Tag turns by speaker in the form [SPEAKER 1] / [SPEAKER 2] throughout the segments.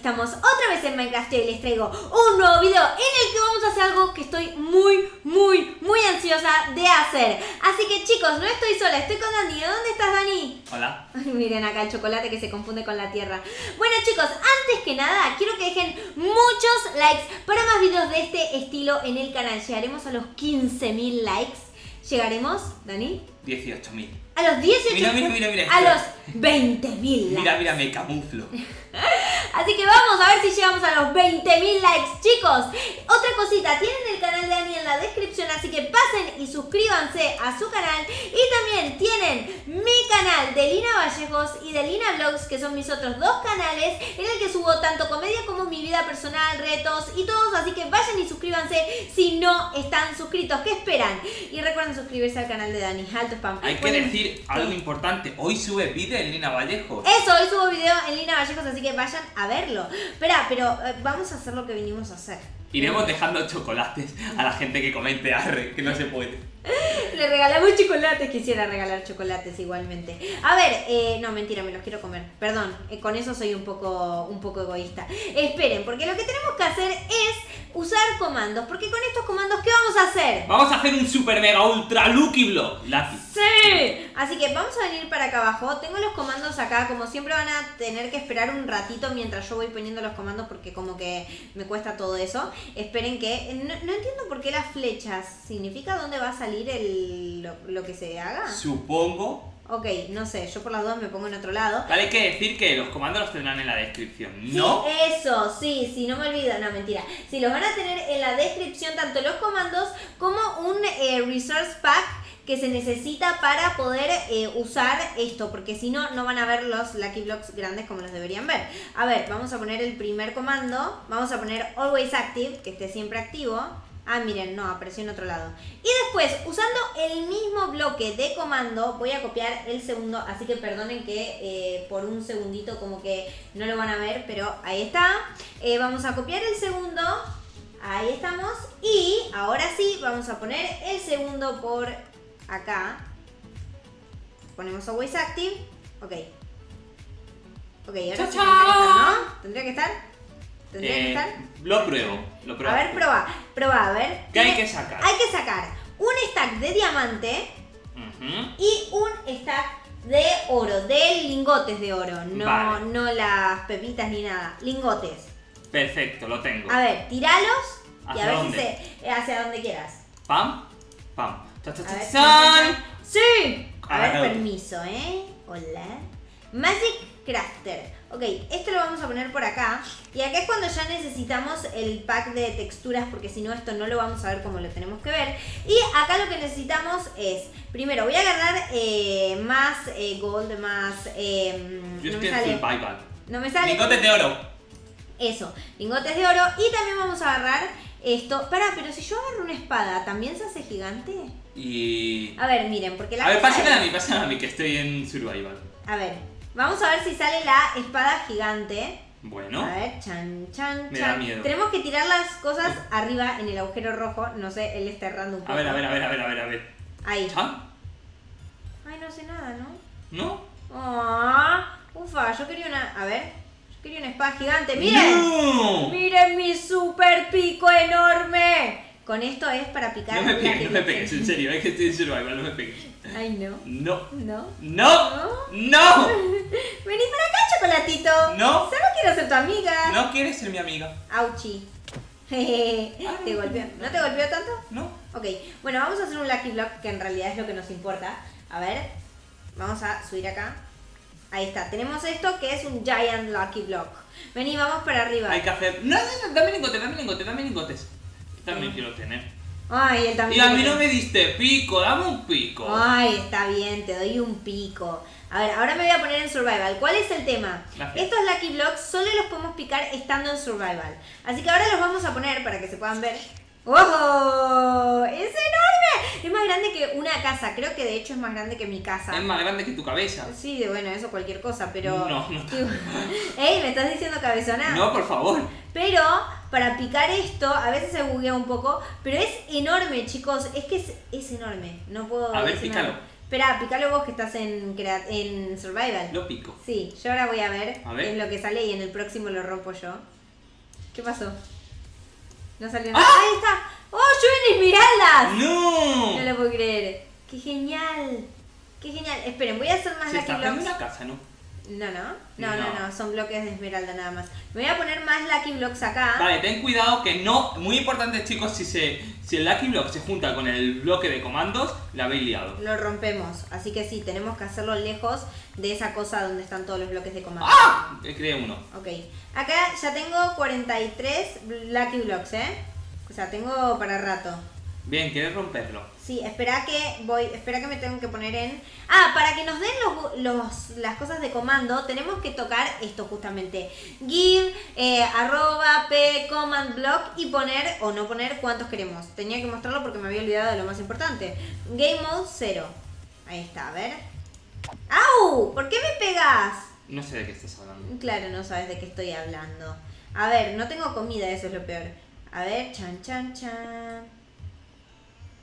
[SPEAKER 1] estamos otra vez en Minecraft y les traigo un nuevo video en el que vamos a hacer algo que estoy muy, muy, muy ansiosa de hacer. Así que chicos, no estoy sola, estoy con Dani. ¿Dónde estás, Dani?
[SPEAKER 2] Hola.
[SPEAKER 1] Miren acá el chocolate que se confunde con la tierra. Bueno chicos, antes que nada, quiero que dejen muchos likes para más videos de este estilo en el canal. Llegaremos a los 15.000 likes. ¿Llegaremos, Dani?
[SPEAKER 2] 18.000.
[SPEAKER 1] A los 18.
[SPEAKER 2] Mira, mira, mira, mira.
[SPEAKER 1] A los 20.000 likes.
[SPEAKER 2] Mira, mira, me camuflo.
[SPEAKER 1] Así que vamos a ver si llegamos a los 20.000 likes, chicos. Otra cosita, tienen el canal de Dani en la descripción, así que pasen y suscríbanse a su canal. Y también tienen mi canal de Lina Vallejos y de Lina Vlogs, que son mis otros dos canales, en el que subo tanto comedia como mi vida personal, retos y todos. Así que vayan y suscríbanse si no están suscritos. ¿Qué esperan? Y recuerden suscribirse al canal de Dani. Alto spam.
[SPEAKER 2] Hay que
[SPEAKER 1] Bueno,
[SPEAKER 2] decir algo importante. Hoy sube vídeo en Lina Vallejo.
[SPEAKER 1] Eso, hoy subo video en Lina Vallejos, así que vayan a verlo. Espera, pero eh, vamos a hacer lo que vinimos a hacer.
[SPEAKER 2] Iremos dejando chocolates a la gente que comente arre, que no se puede.
[SPEAKER 1] Le regalamos chocolates, quisiera regalar chocolates igualmente. A ver, eh, no, mentira, me los quiero comer. Perdón, eh, con eso soy un poco, un poco egoísta. Esperen, porque lo que tenemos que hacer es usar comandos. Porque con estos comandos, ¿qué vamos a hacer?
[SPEAKER 2] Vamos a hacer un super mega ultra lucky block. Lucky.
[SPEAKER 1] ¡Sí! Así que vamos a venir para acá abajo. Tengo los comandos acá. Como siempre van a tener que esperar un ratito mientras yo voy poniendo los comandos porque como que me cuesta todo eso. Esperen que... No, no entiendo por qué las flechas. ¿Significa dónde va a salir el, lo, lo que se haga?
[SPEAKER 2] Supongo.
[SPEAKER 1] Ok, no sé. Yo por las dudas me pongo en otro lado.
[SPEAKER 2] Vale, hay que decir que los comandos los tendrán en la descripción. ¿No?
[SPEAKER 1] Sí, eso, sí, sí, no me olvido, no, mentira. Sí, los van a tener en la descripción tanto los comandos como un eh, resource pack que se necesita para poder eh, usar esto, porque si no, no van a ver los Lucky Blocks grandes como los deberían ver. A ver, vamos a poner el primer comando, vamos a poner Always Active, que esté siempre activo. Ah, miren, no, apareció en otro lado. Y después, usando el mismo bloque de comando, voy a copiar el segundo, así que perdonen que eh, por un segundito como que no lo van a ver, pero ahí está. Eh, vamos a copiar el segundo, ahí estamos. Y ahora sí, vamos a poner el segundo por acá. Ponemos Always Active, ok. Ok, ahora tendría que estar, ¿no? ¿Tendría que estar? ¿Tendría que
[SPEAKER 2] Eh,
[SPEAKER 1] estar?
[SPEAKER 2] lo pruebo. Lo pruebo.
[SPEAKER 1] A ver, proba, proba, a ver.
[SPEAKER 2] ¿Qué hay que sacar?
[SPEAKER 1] Hay que sacar un stack de diamante y un stack de oro, de lingotes de oro, no,
[SPEAKER 2] Vale.
[SPEAKER 1] no las pepitas ni nada, lingotes.
[SPEAKER 2] Perfecto, lo tengo.
[SPEAKER 1] A ver, tiralos y
[SPEAKER 2] ¿Hacia
[SPEAKER 1] a ver
[SPEAKER 2] dónde?
[SPEAKER 1] si se eh, hacia donde quieras.
[SPEAKER 2] Pam, pam. Cha,
[SPEAKER 1] ver, sí. A ver, permiso, ¿eh? Hola. Magic Crafter. Ok, esto lo vamos a poner por acá. Y acá es cuando ya necesitamos el pack de texturas, porque si no, esto no lo vamos a ver como lo tenemos que ver. Y acá lo que necesitamos es, primero, voy a agarrar eh, más eh, gold, más... eh,
[SPEAKER 2] Yo
[SPEAKER 1] no me sale. No me sale.
[SPEAKER 2] Lingotes de oro.
[SPEAKER 1] Eso, lingotes de oro. Y también vamos a agarrar esto. Pará, pero si yo agarro una espada, ¿también se hace gigante?
[SPEAKER 2] Y.
[SPEAKER 1] A ver, miren, porque la
[SPEAKER 2] A ver,
[SPEAKER 1] es-
[SPEAKER 2] a mí, pásame a mí, que estoy en survival.
[SPEAKER 1] A ver, vamos a ver si sale la espada gigante.
[SPEAKER 2] Bueno.
[SPEAKER 1] A ver, chan, chan,
[SPEAKER 2] Me
[SPEAKER 1] chan.
[SPEAKER 2] da miedo.
[SPEAKER 1] Tenemos que tirar las cosas arriba en el agujero rojo. No sé, él está errando un poco.
[SPEAKER 2] A ver, a ver, a ver, a ver, a ver, a ver.
[SPEAKER 1] Ahí.
[SPEAKER 2] ¿Chan?
[SPEAKER 1] Ay, no sé nada, ¿no?
[SPEAKER 2] ¿No?
[SPEAKER 1] Ah, ufa, yo quería una. A ver, quería una espada gigante. ¡Miren!
[SPEAKER 2] ¡No!
[SPEAKER 1] ¡Miren mi super pico enorme! Con esto es para picar.
[SPEAKER 2] No me pegues, no me pegues, en serio, es que estoy en survival, no me pegues.
[SPEAKER 1] Ay, no.
[SPEAKER 2] No.
[SPEAKER 1] No.
[SPEAKER 2] ¡No!
[SPEAKER 1] ¿No?
[SPEAKER 2] ¡No!
[SPEAKER 1] Vení para acá, chocolatito.
[SPEAKER 2] No.
[SPEAKER 1] Solo quiero ser tu amiga.
[SPEAKER 2] ¿No quieres ser mi amiga?
[SPEAKER 1] Auchi. ¿Te golpeó? ¿No te golpeó tanto?
[SPEAKER 2] ¿No?
[SPEAKER 1] Ok, bueno, vamos a hacer un Lucky Block que en realidad es lo que nos importa. A ver, vamos a subir acá. Ahí está, tenemos esto que es un Giant Lucky Block. Vení, vamos para arriba.
[SPEAKER 2] Hay que hacer. No, no, no, dame lingotes, dame lingotes, dame lingotes. También quiero tener.
[SPEAKER 1] Ay, él
[SPEAKER 2] Y
[SPEAKER 1] también.
[SPEAKER 2] a mí no me diste pico, dame un pico.
[SPEAKER 1] Ay, está bien, te doy un pico. A ver, ahora me voy a poner en Survival. ¿Cuál es el tema?
[SPEAKER 2] Gracias.
[SPEAKER 1] Estos Lucky Blocks solo los podemos picar estando en Survival. Así que ahora los vamos a poner para que se puedan ver. ¡Oh! ¡Es enorme! Es más grande que una casa. Creo que de hecho es más grande que mi casa.
[SPEAKER 2] Es más grande que tu cabeza.
[SPEAKER 1] Sí, bueno, eso cualquier cosa, pero...
[SPEAKER 2] No, no.
[SPEAKER 1] ¡Ey! ¿Me estás diciendo cabezona?
[SPEAKER 2] No, por favor.
[SPEAKER 1] Pero para picar esto, a veces se buguea un poco, pero es enorme, chicos. Es que es, es enorme. No puedo.
[SPEAKER 2] A ver, pícalo.
[SPEAKER 1] Espera, picalo vos que estás en, en Survival.
[SPEAKER 2] Lo pico.
[SPEAKER 1] Sí, yo ahora voy a ver,
[SPEAKER 2] A ver.
[SPEAKER 1] es lo que sale y en el próximo lo rompo yo. ¿Qué pasó? No
[SPEAKER 2] ¡Ah!
[SPEAKER 1] salió nada. ¡Ahí está! ¡Oh, llueven esmeraldas!
[SPEAKER 2] ¡No!
[SPEAKER 1] No lo puedo creer. ¡Qué genial! ¡Qué genial! Esperen, voy a hacer más
[SPEAKER 2] Se
[SPEAKER 1] Lucky
[SPEAKER 2] está
[SPEAKER 1] Blocks.
[SPEAKER 2] una casa, ¿no?
[SPEAKER 1] No, no. No, no,
[SPEAKER 2] No.
[SPEAKER 1] Son bloques de esmeralda nada más. Me voy a poner más Lucky Blocks acá.
[SPEAKER 2] Vale, ten cuidado que no. Muy importante, chicos, si se si el Lucky Block se junta con el bloque de comandos, la habéis liado.
[SPEAKER 1] Lo rompemos. Así que sí, tenemos que hacerlo lejos de esa cosa donde están todos los bloques de comando.
[SPEAKER 2] ¡Ah! Creé uno.
[SPEAKER 1] Ok. Acá ya tengo 43 Lucky Blocks, ¿eh? O sea, tengo para rato.
[SPEAKER 2] Bien, ¿quieres romperlo?
[SPEAKER 1] Sí, espera que voy, espera que me tengo que poner en. Ah, para que nos den los, los- las cosas de comando, tenemos que tocar esto justamente. Give, eh, arroba, p, command block y poner o no poner cuántos queremos. Tenía que mostrarlo porque me había olvidado de lo más importante. Game mode 0. Ahí está, a ver. ¡Au! ¿Por qué me pegas?
[SPEAKER 2] No sé de qué estás hablando.
[SPEAKER 1] Claro, no sabes de qué estoy hablando. A ver, no tengo comida, eso es lo peor. A ver, chan, chan, chan.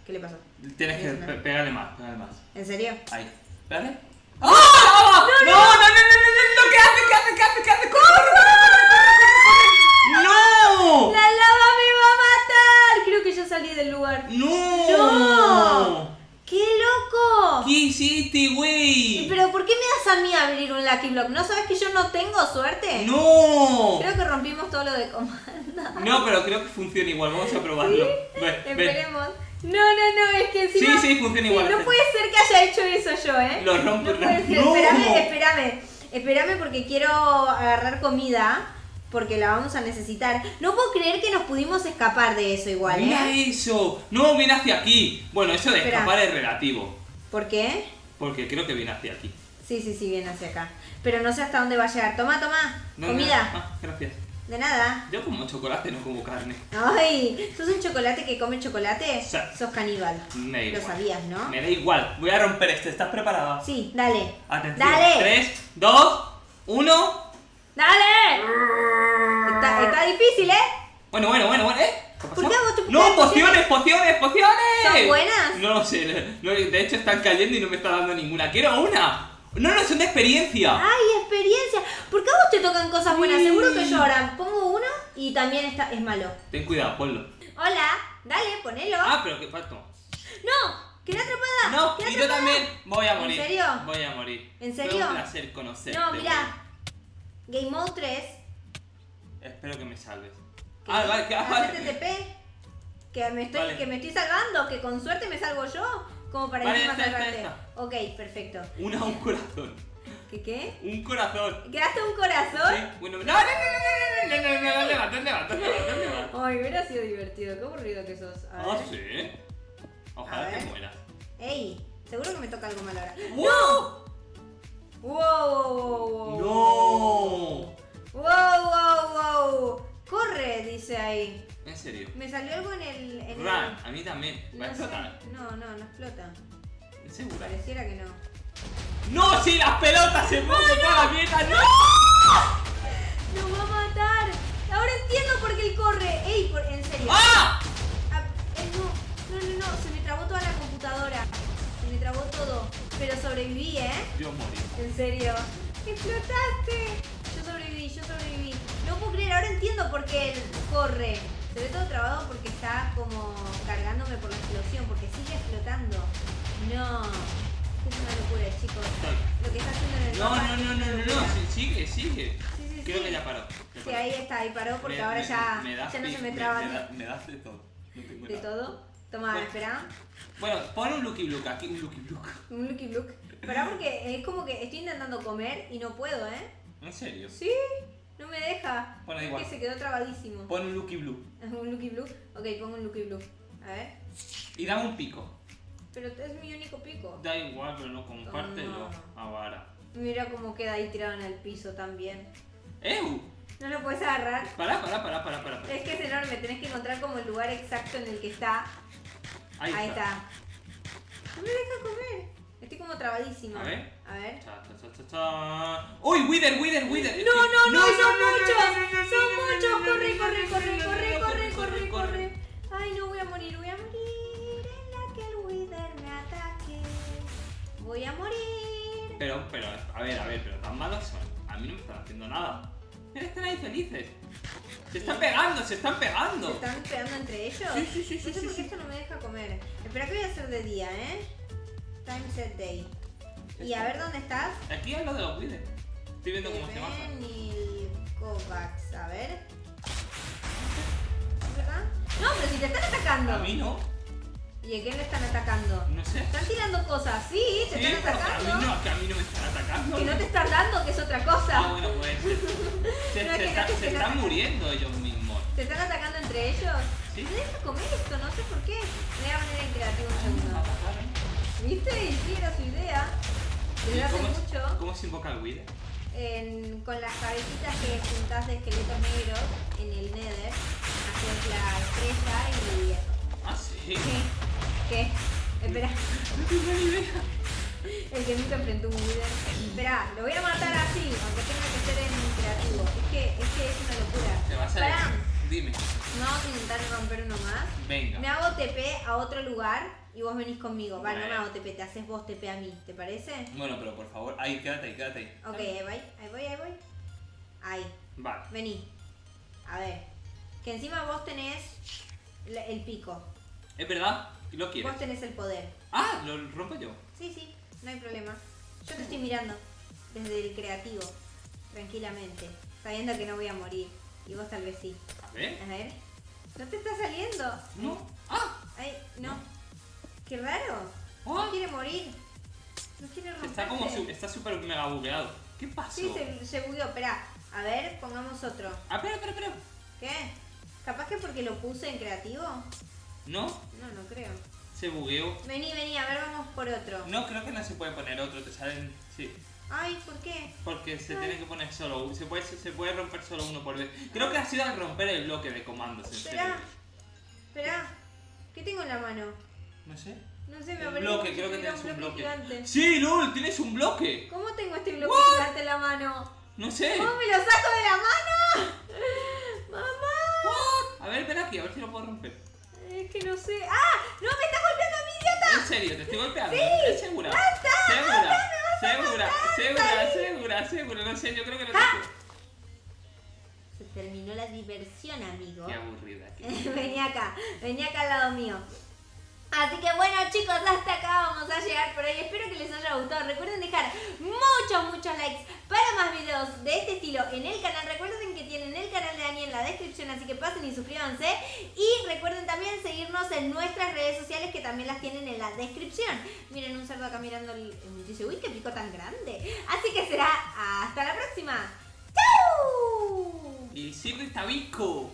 [SPEAKER 1] ¿Qué le pasó?
[SPEAKER 2] Tienes que pe- pegarle más, pegarle más.
[SPEAKER 1] ¿En serio?
[SPEAKER 2] Ahí. Espérate. ¡Ah! ¡No, no, no, no, no, no, no! ¿Qué hace? ¿Qué hace? ¿Qué hace? ¿Qué hace? ¡Corre, corre, corre, corre, corre, corre! ¡No!
[SPEAKER 1] ¡La lava me va a matar! Creo que ya salí del lugar.
[SPEAKER 2] ¡No!
[SPEAKER 1] ¡No! ¡Qué loco!
[SPEAKER 2] ¿Qué hiciste, güey?
[SPEAKER 1] ¿Pero por qué me das a mí abrir un Lucky Block? ¿No sabes que yo no tengo suerte?
[SPEAKER 2] ¡No!
[SPEAKER 1] Creo que rompimos todo lo de comando.
[SPEAKER 2] No, pero creo que funciona igual. Vamos a probarlo. Ven, ven.
[SPEAKER 1] Esperemos. No, no, no, es que encima...
[SPEAKER 2] Sí, sí, funciona igual.
[SPEAKER 1] No puede ser que haya hecho eso yo, ¿eh?
[SPEAKER 2] Lo rompo,
[SPEAKER 1] No puede ser.
[SPEAKER 2] ¡No!
[SPEAKER 1] Espérame, espérame. Espérame porque quiero agarrar comida. Porque la vamos a necesitar. No puedo creer que nos pudimos escapar de eso igual,
[SPEAKER 2] Mira
[SPEAKER 1] ¿eh?
[SPEAKER 2] eso. No, viene hacia aquí. Bueno, eso de
[SPEAKER 1] Espera.
[SPEAKER 2] escapar es relativo.
[SPEAKER 1] ¿Por qué?
[SPEAKER 2] Porque creo que viene hacia aquí.
[SPEAKER 1] Sí, sí, sí, viene hacia acá. Pero no sé hasta dónde va a llegar. Toma, toma.
[SPEAKER 2] No,
[SPEAKER 1] comida.
[SPEAKER 2] no. Ah, gracias.
[SPEAKER 1] De nada.
[SPEAKER 2] Yo como chocolate, no como carne.
[SPEAKER 1] Ay, ¿sos un chocolate que come chocolate?
[SPEAKER 2] Sí.
[SPEAKER 1] Sos caníbal.
[SPEAKER 2] Me da
[SPEAKER 1] Lo
[SPEAKER 2] igual.
[SPEAKER 1] sabías, ¿no?
[SPEAKER 2] Me da igual. Voy a romper este. ¿Estás preparada?
[SPEAKER 1] Sí, dale.
[SPEAKER 2] Atención.
[SPEAKER 1] Dale.
[SPEAKER 2] 3, 2, 1.
[SPEAKER 1] ¡Dale! Está, está difícil, ¿eh?
[SPEAKER 2] Bueno, bueno, bueno, bueno. ¿Eh? ¿Qué
[SPEAKER 1] ¿Por qué a vos te
[SPEAKER 2] No, pociones, pociones, pociones.
[SPEAKER 1] ¿Son buenas?
[SPEAKER 2] No lo sé. de hecho, están cayendo y no me está dando ninguna. Quiero una. No, no, son de experiencia.
[SPEAKER 1] ¡Ay, experiencia! ¿Por qué a vos te tocan cosas buenas? Seguro que yo ahora pongo uno y también está, es malo.
[SPEAKER 2] Ten cuidado, ponlo.
[SPEAKER 1] Hola, dale, ponelo.
[SPEAKER 2] Ah, pero qué falta.
[SPEAKER 1] ¡No! ¡Quedé atrapada!
[SPEAKER 2] No,
[SPEAKER 1] quedé
[SPEAKER 2] y yo
[SPEAKER 1] atrapada.
[SPEAKER 2] también voy a
[SPEAKER 1] ¿En
[SPEAKER 2] morir.
[SPEAKER 1] serio?
[SPEAKER 2] Voy a morir.
[SPEAKER 1] ¿En
[SPEAKER 2] Fue
[SPEAKER 1] serio?
[SPEAKER 2] un placer conocerte.
[SPEAKER 1] No, mira. Game Mode 3.
[SPEAKER 2] güey. Espero que me salves.
[SPEAKER 1] que-
[SPEAKER 2] Ah, vale, que ah, vale.
[SPEAKER 1] Que me, estoy,
[SPEAKER 2] Vale.
[SPEAKER 1] que me estoy salvando, que con suerte me salvo yo. Como para
[SPEAKER 2] Vale, esta, esta,
[SPEAKER 1] salvarte.
[SPEAKER 2] esta.
[SPEAKER 1] Ok, perfecto.
[SPEAKER 2] Una, un corazón.
[SPEAKER 1] ¿Qué qué?
[SPEAKER 2] Un corazón.
[SPEAKER 1] ¿Quedaste un corazón?
[SPEAKER 2] Sí, bueno, no, no, no, no, no, no, no, no, no, ¿dónde va? ¿Dónde va? ¿Dónde va? ¿Dónde va?
[SPEAKER 1] Ay, hubiera sido divertido. Qué aburrido que sos. A
[SPEAKER 2] Ah,
[SPEAKER 1] ver.
[SPEAKER 2] sí.
[SPEAKER 1] A
[SPEAKER 2] Ojalá te mueras.
[SPEAKER 1] Ey, seguro que me toca algo mal ahora.
[SPEAKER 2] ¡Wow!
[SPEAKER 1] ¡Wow, wow!
[SPEAKER 2] ¡No!
[SPEAKER 1] ¡Wow, wow, wow! ¡Corre! Dice ahí.
[SPEAKER 2] En serio.
[SPEAKER 1] Me salió algo en el. En
[SPEAKER 2] Run,
[SPEAKER 1] el...
[SPEAKER 2] a mí también. Va a
[SPEAKER 1] No, sé.
[SPEAKER 2] explotar.
[SPEAKER 1] no, no, no explota.
[SPEAKER 2] ¿Segura?
[SPEAKER 1] Pareciera que no.
[SPEAKER 2] ¡No! ¡Sí, las pelotas se mueven toda la mierda! ¡No!
[SPEAKER 1] ¡Nos va a matar! Ahora entiendo por qué él corre. ¡Ey, por... en serio!
[SPEAKER 2] ¡Ah!
[SPEAKER 1] Ah, eh, no, no, no, no, se me trabó toda la computadora. Se me trabó todo. Pero sobreviví, ¿eh?
[SPEAKER 2] Yo morí.
[SPEAKER 1] En serio. ¡Explotaste! Yo sobreviví, yo sobreviví. No puedo creer, ahora entiendo por qué él corre. Se ve todo trabado porque está como cargándome por la explosión, porque sigue explotando. No. Es una locura, chicos. Lo que está haciendo en el
[SPEAKER 2] No, no, no, no, no, no, sigue, sigue. Creo que ya paró.
[SPEAKER 1] Sí, ahí está, ahí paró porque ahora ya, ya no se me traba
[SPEAKER 2] me da- Me das de todo.
[SPEAKER 1] De todo. Toma, espera.
[SPEAKER 2] Bueno, pon un Lucky Luke aquí, un Lucky Luke.
[SPEAKER 1] Un looky look. Espera porque es como que estoy intentando comer y no puedo, ¿eh?
[SPEAKER 2] ¿En serio?
[SPEAKER 1] Sí, no me deja.
[SPEAKER 2] Bueno,
[SPEAKER 1] es
[SPEAKER 2] igual.
[SPEAKER 1] que se quedó trabadísimo.
[SPEAKER 2] Pon un Lucky Blue.
[SPEAKER 1] Un Lucky Blue. Ok, pongo un Lucky Blue. A ver.
[SPEAKER 2] Y dame un pico.
[SPEAKER 1] Pero es mi único pico.
[SPEAKER 2] Da igual, pero no compártelo.
[SPEAKER 1] No.
[SPEAKER 2] Ahora.
[SPEAKER 1] Mira cómo queda ahí tirado en el piso también.
[SPEAKER 2] ¡Ew!
[SPEAKER 1] No lo puedes agarrar.
[SPEAKER 2] Pará, pará, pará, pará, pará.
[SPEAKER 1] Es que es enorme, tenés que encontrar como el lugar exacto en el que está.
[SPEAKER 2] Ahí,
[SPEAKER 1] Ahí está. No me deja comer. Estoy como trabadísima.
[SPEAKER 2] A ver.
[SPEAKER 1] A ver.
[SPEAKER 2] Cha, cha, cha, cha, cha. ¡Uy, Wither, Wither, Wither!
[SPEAKER 1] No, no, no, son muchos. Son muchos. Corre, corre, corre, corre,
[SPEAKER 2] no,
[SPEAKER 1] corre, corre, corre. Ay, no voy a morir, voy a morir Voy a morir.
[SPEAKER 2] Pero, pero, a ver, a ver, pero tan malos son. A mí no me están haciendo nada. Mira, están ahí felices. Se están pegando, se están
[SPEAKER 1] ¿Se
[SPEAKER 2] pegando.
[SPEAKER 1] están pegando entre ellos?
[SPEAKER 2] Sí, sí, sí,
[SPEAKER 1] No
[SPEAKER 2] sí,
[SPEAKER 1] sé
[SPEAKER 2] sí,
[SPEAKER 1] por qué
[SPEAKER 2] sí.
[SPEAKER 1] esto no me deja comer. Espera que voy a hacer de día, ¿eh? Time set day. Y a ver dónde estás.
[SPEAKER 2] Aquí es lo de los Wither. Estoy viendo cómo se baja.
[SPEAKER 1] Kovacs. A ver. ¿Es verdad? No, pero si te están atacando.
[SPEAKER 2] A mí no,
[SPEAKER 1] ¿Y a quién le están atacando?
[SPEAKER 2] no sé.
[SPEAKER 1] Están tirando cosas, sí, te
[SPEAKER 2] Sí,
[SPEAKER 1] están
[SPEAKER 2] a
[SPEAKER 1] atacando.
[SPEAKER 2] mí no, que a mí no me están atacando.
[SPEAKER 1] Que no te están dando, que es otra cosa.
[SPEAKER 2] Ah, bueno, pues. Se,
[SPEAKER 1] No,
[SPEAKER 2] se
[SPEAKER 1] que
[SPEAKER 2] está-
[SPEAKER 1] no te
[SPEAKER 2] se
[SPEAKER 1] están
[SPEAKER 2] muriendo ellos mismos.
[SPEAKER 1] ¿Se están atacando entre ellos?
[SPEAKER 2] Sí.
[SPEAKER 1] No deja comer esto, no sé por qué. Me voy a poner en creativo un
[SPEAKER 2] Me
[SPEAKER 1] segundo. ¿Viste? Y sí, era su idea.
[SPEAKER 2] ¿Y
[SPEAKER 1] Desde hace
[SPEAKER 2] cómo,
[SPEAKER 1] mucho,
[SPEAKER 2] ¿Cómo se invoca el Wither?
[SPEAKER 1] en- con las cabecitas que juntás de esqueletos negros en el Nether, haces la estrella y eso.
[SPEAKER 2] Ah, sí.
[SPEAKER 1] ¿Qué? ¿Qué? Espera,
[SPEAKER 2] No tengo ni idea.
[SPEAKER 1] El que nunca enfrentó un Wither. Espera, lo voy a matar así, aunque tenga que ser en creativo. Es que es, que es una locura.
[SPEAKER 2] Te vas a
[SPEAKER 1] Pará,
[SPEAKER 2] Dime.
[SPEAKER 1] vamos a intentar romper uno más.
[SPEAKER 2] Venga.
[SPEAKER 1] Me hago TP a otro lugar y vos venís conmigo. Vale, no me hago TP, te haces vos TP a mí, ¿te parece?
[SPEAKER 2] Bueno, pero por favor, ahí, quédate ahí, quédate ahí.
[SPEAKER 1] Ok, ahí voy, ahí voy, ahí voy. Ahí,
[SPEAKER 2] Vale.
[SPEAKER 1] vení. A ver. Que encima vos tenés el pico.
[SPEAKER 2] Es verdad, lo quieres.
[SPEAKER 1] Vos tenés el poder.
[SPEAKER 2] Ah, lo rompo yo.
[SPEAKER 1] Sí, sí, no hay problema. Yo te estoy mirando desde el creativo, tranquilamente, sabiendo que no voy a morir. Y vos tal vez sí.
[SPEAKER 2] A ver.
[SPEAKER 1] A ver. No te está saliendo.
[SPEAKER 2] No. Ah,
[SPEAKER 1] Ay, no. Qué raro.
[SPEAKER 2] Ah.
[SPEAKER 1] No quiere morir. No quiere romperse.
[SPEAKER 2] está como su- está súper mega bugueado. ¿Qué pasó?
[SPEAKER 1] Sí, se, se bugueó. Espera. A ver, pongamos otro.
[SPEAKER 2] Ah, espera, espera, espera.
[SPEAKER 1] ¿Qué? ¿Capaz que porque lo puse en creativo?
[SPEAKER 2] No,
[SPEAKER 1] No, no creo.
[SPEAKER 2] Se bugueó.
[SPEAKER 1] Vení, vení, a ver, vamos por otro.
[SPEAKER 2] No, creo que no se puede poner otro, te salen. Sí.
[SPEAKER 1] Ay, ¿por qué?
[SPEAKER 2] Porque se
[SPEAKER 1] Ay.
[SPEAKER 2] tiene que poner solo uno. Se puede, se puede romper solo uno por vez. Creo que ha sido al romper el bloque de comandos.
[SPEAKER 1] Espera. Espera. ¿Qué tengo en la mano?
[SPEAKER 2] No sé.
[SPEAKER 1] No sé, me
[SPEAKER 2] Un
[SPEAKER 1] apareció
[SPEAKER 2] bloque, creo que tienes un bloque.
[SPEAKER 1] gigante.
[SPEAKER 2] ¡Sí, LOL! ¡Tienes un bloque!
[SPEAKER 1] ¿Cómo tengo este bloque
[SPEAKER 2] What?
[SPEAKER 1] gigante en la mano?
[SPEAKER 2] No sé.
[SPEAKER 1] ¿Cómo me lo saco de la mano? ¡Mamá!
[SPEAKER 2] What? A ver, ven aquí, a ver si lo puedo romper.
[SPEAKER 1] Es que no sé. ¡Ah! ¡No me está golpeando a mi idiota!
[SPEAKER 2] En serio, te estoy golpeando.
[SPEAKER 1] Sí.
[SPEAKER 2] ¿Es segura?
[SPEAKER 1] ¡Basta!
[SPEAKER 2] Segura,
[SPEAKER 1] ¡Basta! ¡Me vas a
[SPEAKER 2] segura,
[SPEAKER 1] matar!
[SPEAKER 2] segura, segura, segura. No sé, yo creo que no
[SPEAKER 1] ¡Ah!
[SPEAKER 2] te.
[SPEAKER 1] Se terminó la diversión, amigo.
[SPEAKER 2] Qué aburrida. qué-
[SPEAKER 1] vení acá, vení acá al lado mío. Así que bueno chicos, hasta acá vamos a llegar por hoy. Espero que les haya gustado. Recuerden dejar muchos, muchos likes para más videos de este estilo en el canal. Recuerden que tienen el canal de la descripción, así que pasen y suscríbanse. Y recuerden también seguirnos en nuestras redes sociales que también las tienen en la descripción. Miren un cerdo acá mirando el... Dice, uy, qué pico tan grande. Así que será hasta la próxima. ¡Chau!
[SPEAKER 2] Y sirve tabico.